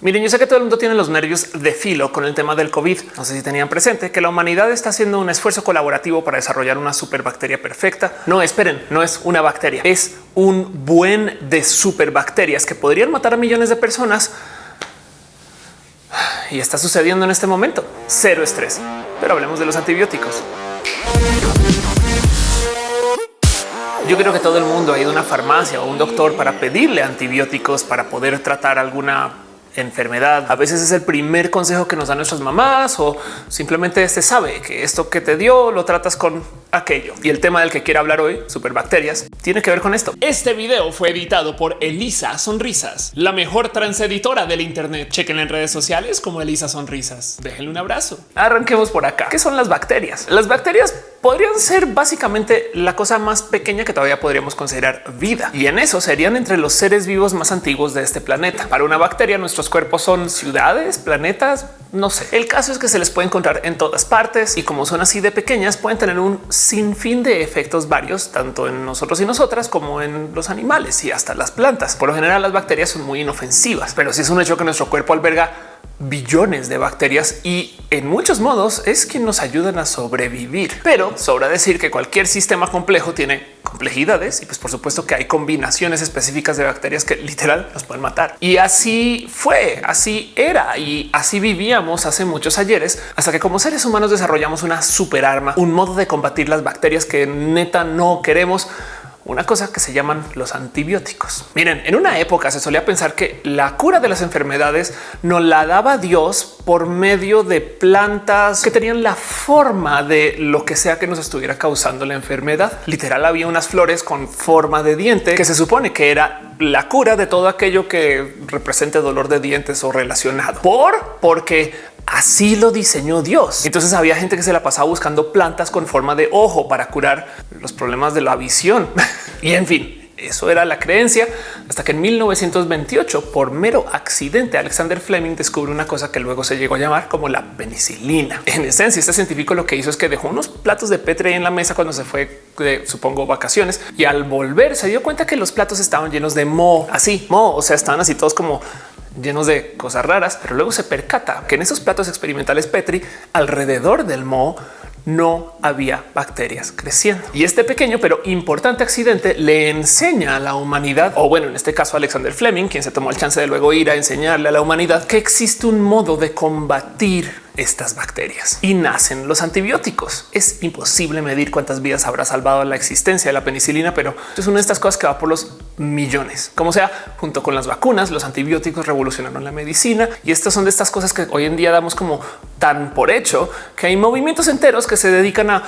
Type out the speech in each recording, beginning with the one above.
Miren, yo sé que todo el mundo tiene los nervios de filo con el tema del COVID. No sé si tenían presente que la humanidad está haciendo un esfuerzo colaborativo para desarrollar una superbacteria perfecta. No esperen, no es una bacteria, es un buen de superbacterias que podrían matar a millones de personas. Y está sucediendo en este momento. Cero estrés. Pero hablemos de los antibióticos. Yo creo que todo el mundo ha ido a una farmacia o un doctor para pedirle antibióticos para poder tratar alguna enfermedad. A veces es el primer consejo que nos dan nuestras mamás o simplemente se sabe que esto que te dio lo tratas con aquello. Y el tema del que quiero hablar hoy, superbacterias, tiene que ver con esto. Este video fue editado por Elisa Sonrisas, la mejor transeditora del Internet. Chequen en redes sociales como Elisa Sonrisas. Déjenle un abrazo. Arranquemos por acá. ¿Qué son las bacterias? Las bacterias podrían ser básicamente la cosa más pequeña que todavía podríamos considerar vida. Y en eso serían entre los seres vivos más antiguos de este planeta. Para una bacteria, nuestros cuerpos son ciudades, planetas, no sé. El caso es que se les puede encontrar en todas partes y como son así de pequeñas, pueden tener un sinfín de efectos varios, tanto en nosotros y nosotras como en los animales y hasta las plantas. Por lo general, las bacterias son muy inofensivas, pero si es un hecho que nuestro cuerpo alberga billones de bacterias y en muchos modos es quien nos ayudan a sobrevivir. Pero sobra decir que cualquier sistema complejo tiene complejidades y pues por supuesto que hay combinaciones específicas de bacterias que literal nos pueden matar. Y así fue, así era y así vivíamos hace muchos ayeres hasta que como seres humanos desarrollamos una super arma, un modo de combatir las bacterias que neta no queremos una cosa que se llaman los antibióticos. Miren, en una época se solía pensar que la cura de las enfermedades no la daba Dios por medio de plantas que tenían la forma de lo que sea que nos estuviera causando la enfermedad. Literal había unas flores con forma de diente que se supone que era la cura de todo aquello que represente dolor de dientes o relacionado. Por porque Así lo diseñó Dios. Entonces había gente que se la pasaba buscando plantas con forma de ojo para curar los problemas de la visión. y en fin, eso era la creencia hasta que en 1928, por mero accidente, Alexander Fleming descubre una cosa que luego se llegó a llamar como la penicilina. En esencia, este científico lo que hizo es que dejó unos platos de Petri en la mesa cuando se fue de, supongo, vacaciones y al volver se dio cuenta que los platos estaban llenos de moho, así moho, o sea, estaban así todos como llenos de cosas raras, pero luego se percata que en esos platos experimentales Petri alrededor del moho no había bacterias creciendo. Y este pequeño pero importante accidente le enseña a la humanidad, o bueno, en este caso Alexander Fleming, quien se tomó el chance de luego ir a enseñarle a la humanidad que existe un modo de combatir estas bacterias y nacen los antibióticos. Es imposible medir cuántas vidas habrá salvado la existencia de la penicilina, pero es una de estas cosas que va por los millones. Como sea, junto con las vacunas, los antibióticos revolucionaron la medicina y estas son de estas cosas que hoy en día damos como tan por hecho que hay movimientos enteros que se dedican a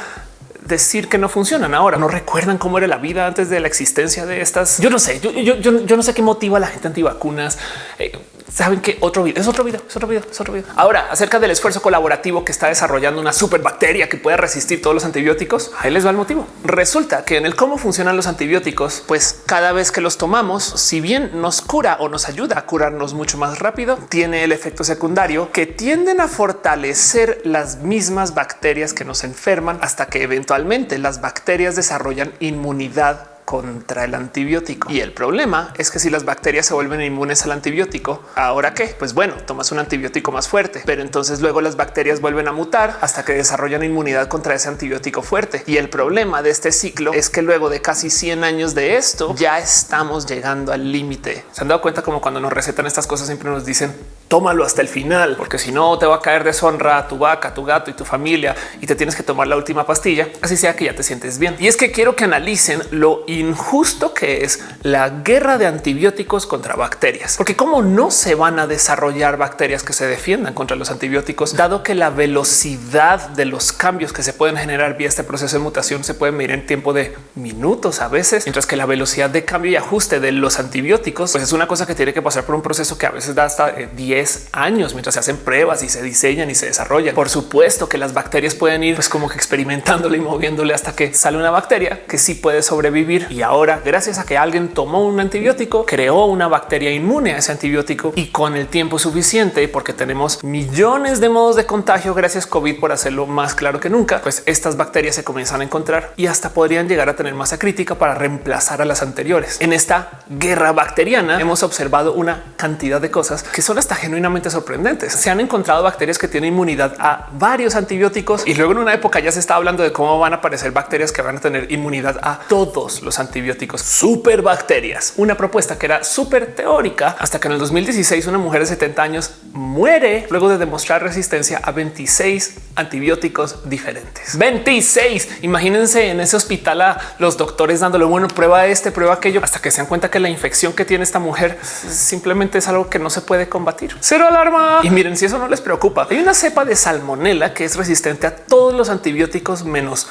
decir que no funcionan ahora. No recuerdan cómo era la vida antes de la existencia de estas. Yo no sé, yo, no sé qué motiva a la gente antivacunas. Eh, saben que otro video es otro video, es otro video, es otro video. Ahora acerca del esfuerzo colaborativo que está desarrollando una superbacteria que puede resistir todos los antibióticos. Ahí les va el motivo. Resulta que en el cómo funcionan los antibióticos, pues cada vez que los tomamos, si bien nos cura o nos ayuda a curarnos mucho más rápido, tiene el efecto secundario que tienden a fortalecer las mismas bacterias que nos enferman hasta que eventualmente las bacterias desarrollan inmunidad contra el antibiótico. Y el problema es que si las bacterias se vuelven inmunes al antibiótico, ahora qué? Pues bueno, tomas un antibiótico más fuerte, pero entonces luego las bacterias vuelven a mutar hasta que desarrollan inmunidad contra ese antibiótico fuerte. Y el problema de este ciclo es que luego de casi 100 años de esto, ya estamos llegando al límite. Se han dado cuenta como cuando nos recetan estas cosas siempre nos dicen tómalo hasta el final, porque si no te va a caer deshonra tu vaca, tu gato y tu familia y te tienes que tomar la última pastilla, así sea que ya te sientes bien. Y es que quiero que analicen lo injusto que es la guerra de antibióticos contra bacterias, porque cómo no se van a desarrollar bacterias que se defiendan contra los antibióticos, dado que la velocidad de los cambios que se pueden generar vía este proceso de mutación se puede medir en tiempo de minutos a veces, mientras que la velocidad de cambio y ajuste de los antibióticos pues es una cosa que tiene que pasar por un proceso que a veces da hasta 10 años mientras se hacen pruebas y se diseñan y se desarrollan. Por supuesto que las bacterias pueden ir pues como que experimentándole y moviéndole hasta que sale una bacteria que sí puede sobrevivir Y ahora, gracias a que alguien tomó un antibiótico, creó una bacteria inmune a ese antibiótico y con el tiempo suficiente, porque tenemos millones de modos de contagio gracias COVID por hacerlo más claro que nunca, pues estas bacterias se comienzan a encontrar y hasta podrían llegar a tener masa crítica para reemplazar a las anteriores. En esta guerra bacteriana hemos observado una cantidad de cosas que son hasta genuinamente sorprendentes. Se han encontrado bacterias que tienen inmunidad a varios antibióticos y luego en una época ya se está hablando de cómo van a aparecer bacterias que van a tener inmunidad a todos los antibióticos. Superbacterias, una propuesta que era súper teórica hasta que en el 2016 una mujer de 70 años muere luego de demostrar resistencia a 26 antibióticos diferentes. 26. Imagínense en ese hospital a los doctores dándole bueno, prueba este, prueba aquello, hasta que se dan cuenta que la infección que tiene esta mujer simplemente es algo que no se puede combatir. Cero alarma. Y miren, si eso no les preocupa, hay una cepa de salmonela que es resistente a todos los antibióticos menos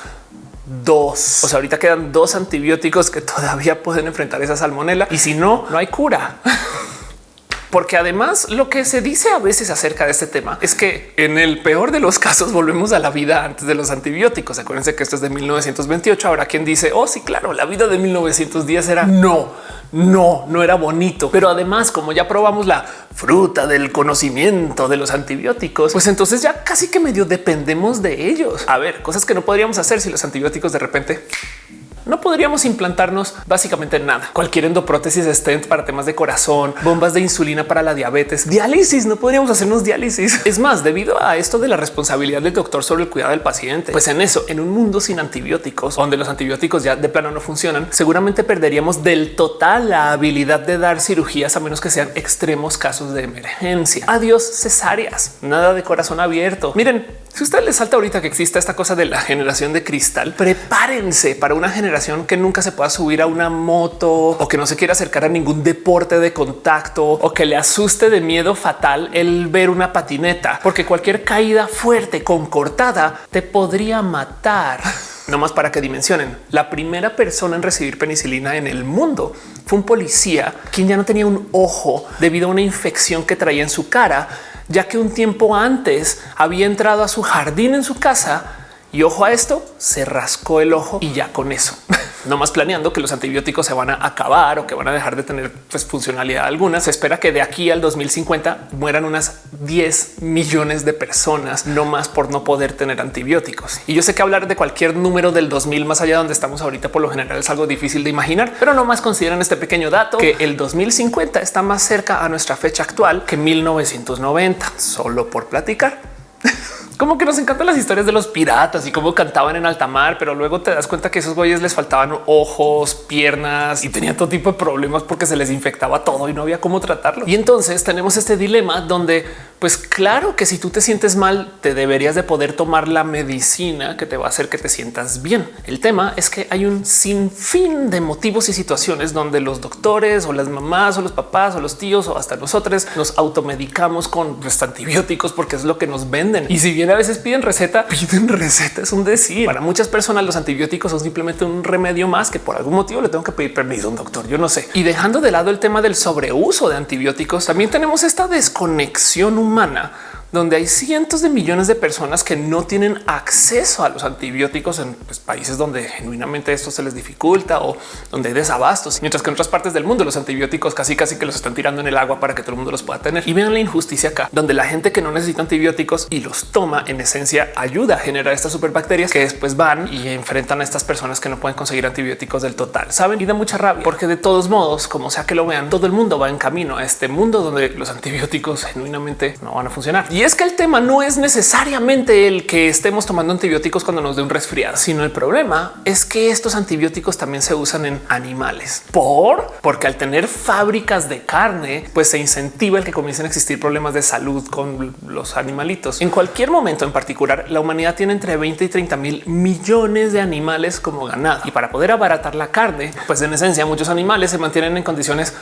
dos. O sea, ahorita quedan dos antibióticos que todavía pueden enfrentar esa salmonela y si no, no hay cura. Porque además lo que se dice a veces acerca de este tema es que en el peor de los casos volvemos a la vida antes de los antibióticos. Acuérdense que esto es de 1928. Ahora quien dice, oh sí, claro, la vida de 1910 era no, no, no era bonito. Pero además, como ya probamos la fruta del conocimiento de los antibióticos, pues entonces ya casi que medio dependemos de ellos. A ver, cosas que no podríamos hacer si los antibióticos de repente no podríamos implantarnos básicamente nada. Cualquier endoprótesis stent para temas de corazón, bombas de insulina para la diabetes, diálisis. No podríamos hacernos diálisis. Es más, debido a esto de la responsabilidad del doctor sobre el cuidado del paciente, pues en eso, en un mundo sin antibióticos, donde los antibióticos ya de plano no funcionan, seguramente perderíamos del total la habilidad de dar cirugías a menos que sean extremos casos de emergencia. Adiós cesáreas, nada de corazón abierto. Miren, si usted le salta ahorita que exista esta cosa de la generación de cristal, prepárense para una generación que nunca se pueda subir a una moto o que no se quiera acercar a ningún deporte de contacto o que le asuste de miedo fatal el ver una patineta, porque cualquier caída fuerte con cortada te podría matar. No más para que dimensionen. La primera persona en recibir penicilina en el mundo fue un policía quien ya no tenía un ojo debido a una infección que traía en su cara ya que un tiempo antes había entrado a su jardín en su casa y ojo a esto, se rascó el ojo y ya con eso. no más planeando que los antibióticos se van a acabar o que van a dejar de tener pues, funcionalidad alguna. Se espera que de aquí al 2050 mueran unas 10 millones de personas, no más por no poder tener antibióticos. Y yo sé que hablar de cualquier número del 2000 más allá de donde estamos ahorita por lo general es algo difícil de imaginar, pero no más consideran este pequeño dato que el 2050 está más cerca a nuestra fecha actual que 1990, solo por platicar. Como que nos encantan las historias de los piratas y cómo cantaban en alta mar, pero luego te das cuenta que esos güeyes les faltaban ojos, piernas y tenían todo tipo de problemas porque se les infectaba todo y no había cómo tratarlo. Y entonces tenemos este dilema donde, pues claro que si tú te sientes mal, te deberías de poder tomar la medicina que te va a hacer que te sientas bien. El tema es que hay un sinfín de motivos y situaciones donde los doctores o las mamás o los papás o los tíos o hasta nosotros nos automedicamos con antibióticos porque es lo que nos venden. Y si bien a veces piden receta, piden receta. Es un decir para muchas personas. Los antibióticos son simplemente un remedio más que por algún motivo le tengo que pedir permiso a un doctor. Yo no sé. Y dejando de lado el tema del sobreuso de antibióticos, también tenemos esta desconexión humana donde hay cientos de millones de personas que no tienen acceso a los antibióticos en pues, países donde genuinamente esto se les dificulta o donde hay desabastos, mientras que en otras partes del mundo los antibióticos casi casi que los están tirando en el agua para que todo el mundo los pueda tener. Y vean la injusticia acá, donde la gente que no necesita antibióticos y los toma en esencia ayuda a generar estas superbacterias que después van y enfrentan a estas personas que no pueden conseguir antibióticos del total. Saben y da mucha rabia porque de todos modos, como sea que lo vean, todo el mundo va en camino a este mundo donde los antibióticos genuinamente no van a funcionar. Es que el tema no es necesariamente el que estemos tomando antibióticos cuando nos dé un resfriado, sino el problema es que estos antibióticos también se usan en animales. Por porque al tener fábricas de carne, pues se incentiva el que comiencen a existir problemas de salud con los animalitos. En cualquier momento en particular, la humanidad tiene entre 20 y 30 mil millones de animales como ganado y para poder abaratar la carne, pues en esencia muchos animales se mantienen en condiciones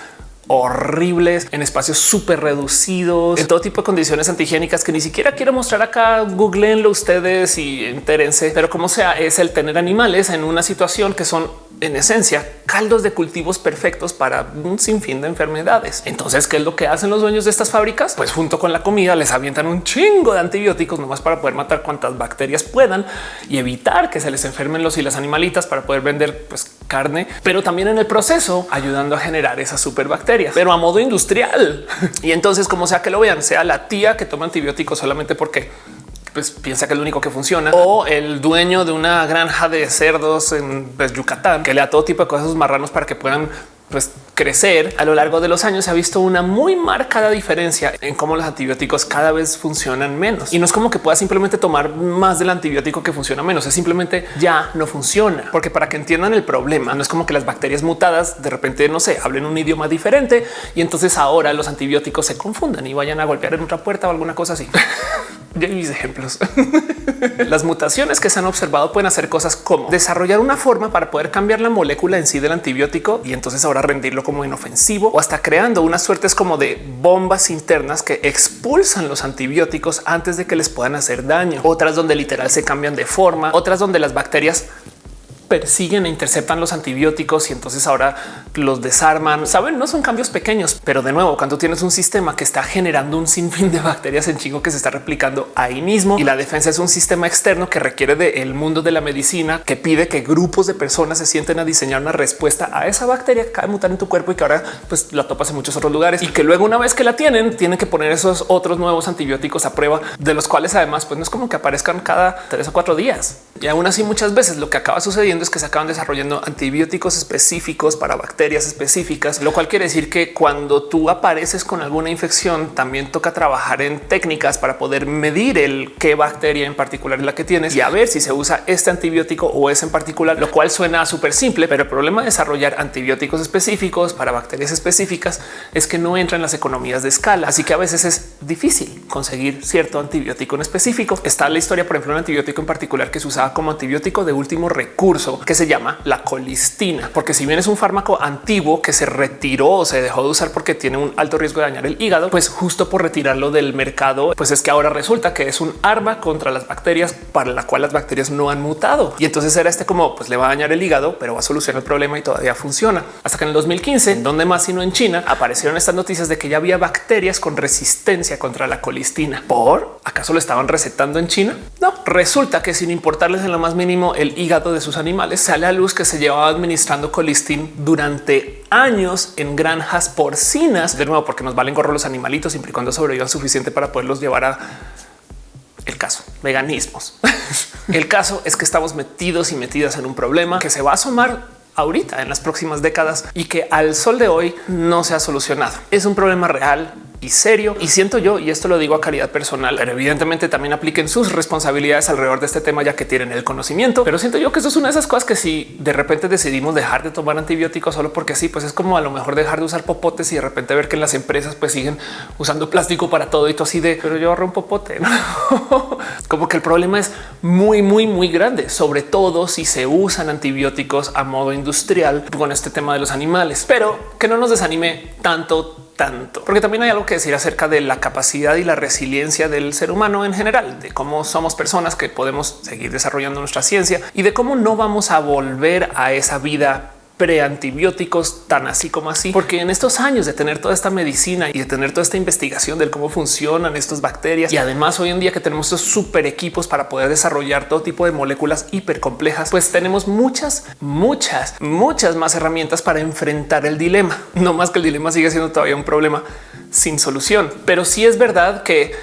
horribles en espacios súper reducidos, en todo tipo de condiciones antihigiénicas que ni siquiera quiero mostrar acá. Googleenlo ustedes y entérense, pero como sea, es el tener animales en una situación que son en esencia caldos de cultivos perfectos para un sinfín de enfermedades. Entonces, ¿qué es lo que hacen los dueños de estas fábricas? Pues junto con la comida les avientan un chingo de antibióticos nomás para poder matar cuantas bacterias puedan y evitar que se les enfermen los y las animalitas para poder vender pues, carne, pero también en el proceso ayudando a generar esas superbacterias, pero a modo industrial. Y entonces, como sea que lo vean, sea la tía que toma antibióticos solamente porque pues piensa que es lo único que funciona. O el dueño de una granja de cerdos en pues, Yucatán que le da todo tipo de cosas a sus marranos para que puedan pues crecer a lo largo de los años se ha visto una muy marcada diferencia en cómo los antibióticos cada vez funcionan menos y no es como que pueda simplemente tomar más del antibiótico que funciona menos, es simplemente ya no funciona, porque para que entiendan el problema no es como que las bacterias mutadas de repente no sé, hablen un idioma diferente y entonces ahora los antibióticos se confundan y vayan a golpear en otra puerta o alguna cosa así. ya mis ejemplos. Las mutaciones que se han observado pueden hacer cosas como desarrollar una forma para poder cambiar la molécula en sí del antibiótico y entonces ahora rendirlo como inofensivo o hasta creando unas suertes como de bombas internas que expulsan los antibióticos antes de que les puedan hacer daño. Otras donde literal se cambian de forma, otras donde las bacterias persiguen e interceptan los antibióticos y entonces ahora los desarman. Saben, no son cambios pequeños, pero de nuevo, cuando tienes un sistema que está generando un sinfín de bacterias en chingo que se está replicando ahí mismo y la defensa es un sistema externo que requiere del mundo de la medicina que pide que grupos de personas se sienten a diseñar una respuesta a esa bacteria que acaba de mutar en tu cuerpo y que ahora pues la topas en muchos otros lugares y que luego una vez que la tienen tienen que poner esos otros nuevos antibióticos a prueba de los cuales además pues no es como que aparezcan cada tres o cuatro días y aún así muchas veces lo que acaba sucediendo es que se acaban desarrollando antibióticos específicos para bacterias específicas, lo cual quiere decir que cuando tú apareces con alguna infección, también toca trabajar en técnicas para poder medir el qué bacteria en particular es la que tienes y a ver si se usa este antibiótico o ese en particular, lo cual suena súper simple, pero el problema de desarrollar antibióticos específicos para bacterias específicas es que no entran las economías de escala. Así que a veces es difícil conseguir cierto antibiótico en específico. Está la historia, por ejemplo, un antibiótico en particular que se usaba como antibiótico de último recurso que se llama la colistina, porque si bien es un fármaco antiguo que se retiró o se dejó de usar porque tiene un alto riesgo de dañar el hígado, pues justo por retirarlo del mercado, pues es que ahora resulta que es un arma contra las bacterias para la cual las bacterias no han mutado. Y entonces era este como pues le va a dañar el hígado, pero va a solucionar el problema y todavía funciona. Hasta que en el 2015, en donde más sino en China, aparecieron estas noticias de que ya había bacterias con resistencia contra la colistina. ¿Por acaso lo estaban recetando en China? No, resulta que sin importarles en lo más mínimo el hígado de sus animales, sale a luz que se llevaba administrando colistin durante años en granjas porcinas. De nuevo, porque nos valen gorro los animalitos siempre y cuando sobrevivan suficiente para poderlos llevar a el caso veganismos. el caso es que estamos metidos y metidas en un problema que se va a asomar ahorita en las próximas décadas y que al sol de hoy no se ha solucionado. Es un problema real y serio. Y siento yo, y esto lo digo a calidad personal, pero evidentemente también apliquen sus responsabilidades alrededor de este tema, ya que tienen el conocimiento. Pero siento yo que eso es una de esas cosas que si de repente decidimos dejar de tomar antibióticos solo porque sí, pues es como a lo mejor dejar de usar popotes y de repente ver que en las empresas pues siguen usando plástico para todo y todo así de, pero yo ahorro un popote. como que el problema es muy, muy, muy grande, sobre todo si se usan antibióticos a modo industrial con este tema de los animales, pero que no nos desanime tanto tanto, porque también hay algo que decir acerca de la capacidad y la resiliencia del ser humano en general, de cómo somos personas que podemos seguir desarrollando nuestra ciencia y de cómo no vamos a volver a esa vida preantibióticos tan así como así, porque en estos años de tener toda esta medicina y de tener toda esta investigación de cómo funcionan estas bacterias y además hoy en día que tenemos estos super equipos para poder desarrollar todo tipo de moléculas hiper complejas, pues tenemos muchas, muchas, muchas más herramientas para enfrentar el dilema. No más que el dilema sigue siendo todavía un problema sin solución, pero sí es verdad que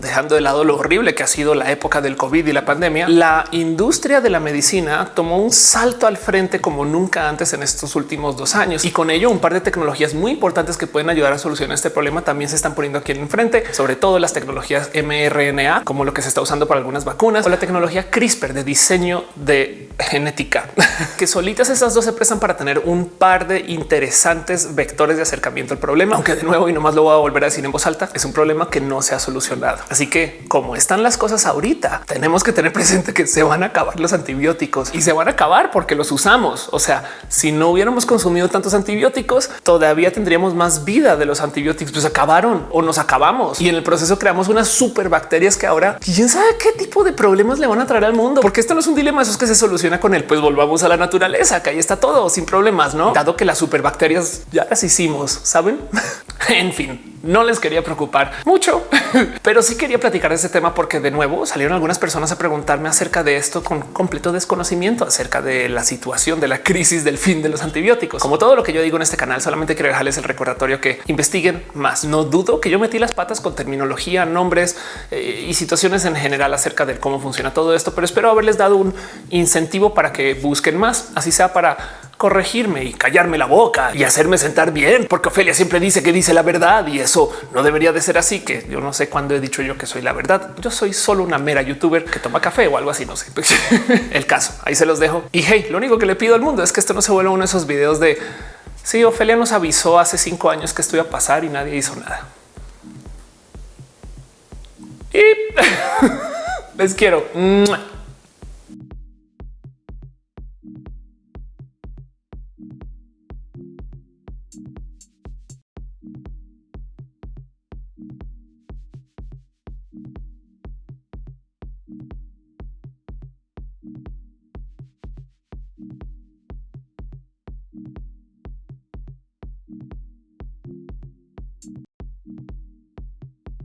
dejando de lado lo horrible que ha sido la época del COVID y la pandemia, la industria de la medicina tomó un salto al frente como nunca antes en estos últimos dos años y con ello un par de tecnologías muy importantes que pueden ayudar a solucionar este problema también se están poniendo aquí en frente, sobre todo las tecnologías mRNA, como lo que se está usando para algunas vacunas o la tecnología CRISPR de diseño de genética, que solitas esas dos se prestan para tener un par de interesantes vectores de acercamiento al problema, aunque de nuevo y nomás lo voy a volver a decir en voz alta, es un problema que no se ha solucionado. Así que como están las cosas ahorita, tenemos que tener presente que se van a acabar los antibióticos y se van a acabar porque los usamos. O sea, si no hubiéramos consumido tantos antibióticos, todavía tendríamos más vida de los antibióticos. Pues acabaron o nos acabamos y en el proceso creamos unas super bacterias que ahora quién sabe qué tipo de problemas le van a traer al mundo, porque esto no es un dilema, eso es que se soluciona con él. Pues volvamos a la naturaleza, que ahí está todo sin problemas, no? Dado que las superbacterias ya las hicimos, saben? en fin, no les quería preocupar mucho, pero sí quería platicar de este tema porque de nuevo salieron algunas personas a preguntarme acerca de esto con completo desconocimiento acerca de la situación de la crisis del fin de los antibióticos. Como todo lo que yo digo en este canal, solamente quiero dejarles el recordatorio que investiguen más. No dudo que yo metí las patas con terminología, nombres eh, y situaciones en general acerca de cómo funciona todo esto, pero espero haberles dado un incentivo para que busquen más, así sea para corregirme y callarme la boca y hacerme sentar bien, porque Ofelia siempre dice que dice la verdad y eso no debería de ser así, que yo no sé cuándo he dicho yo que soy la verdad. Yo soy solo una mera youtuber que toma café o algo así, no sé. El caso, ahí se los dejo. Y hey, lo único que le pido al mundo es que esto no se vuelva uno de esos videos de si Ofelia nos avisó hace cinco años que esto iba a pasar y nadie hizo nada. Y les quiero.